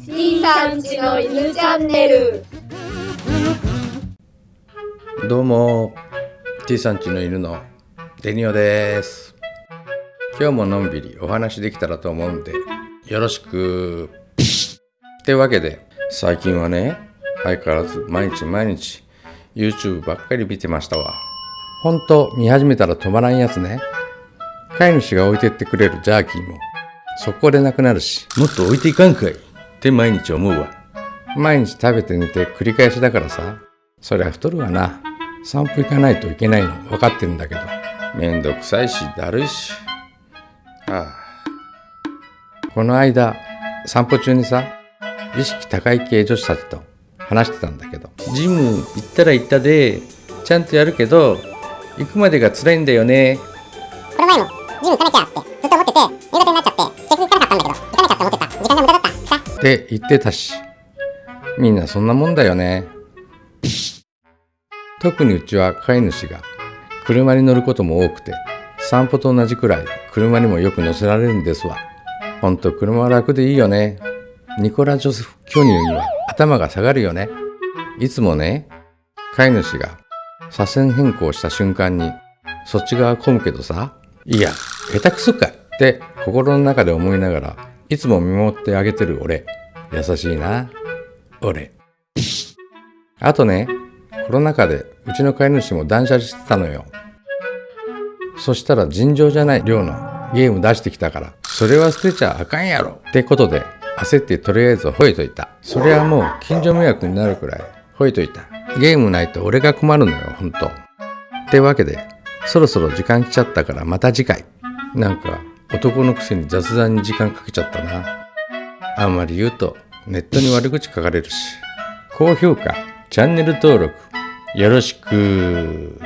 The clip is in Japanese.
C さんちの犬チャンネル。どうも T さんちの犬のデニオです。今日ものんびりお話できたらと思うんでよろしく。ってわけで最近はね相変わらず毎日毎日 YouTube ばっかり見てましたわ。ほんと見始めたら止まらんやつね。飼い主が置いてってくれるジャーキーも速攻でなくなるし。もっと置いていかんかい。って毎日思うわ。毎日食べて寝て繰り返しだからさ。そりゃ太るわな。散歩行かないといけないの。分かってるんだけど。めんどくさいしだるいし。ああ。この間散歩中にさ意識高い系女子たちと話してたんだけど。ジム行ったら行ったでちゃんとやるけど行くまでが辛いんだよね。この前もジム行かなきゃってっと思ってて夕方になっちゃって結局行かなかったんだけど行かなきゃって思ってた時間が無駄だった。さって言ってたし。みんなそんなもんだよね。特にうちは飼い主が車に乗ることも多くて散歩と同じくらい車にもよく乗せられるんですわ。ほんと車は楽でいいよね。ニコラ・ジョセフ巨乳には頭が下がるよね。いつもね飼い主が車線変更した瞬間にそっち側混むけどさいや下手くそかい。って心の中で思いながらいつも見守ってあげてる俺。優しいな。俺。あとねコロナ禍でうちの飼い主も断捨離してたのよ。そしたら尋常じゃない量のゲーム出してきたからそれは捨てちゃあかんやろ。ってことで焦ってとりあえず吠えといた。それはもう近所迷惑になるくらい吠えといた。ゲームないと俺が困るのよほんとってわけでそろそろ時間来ちゃったからまた次回。なんか男のくせに雑談に時間かけちゃったな。あんまり言うとネットに悪口書かれるし。高評価チャンネル登録よろしく。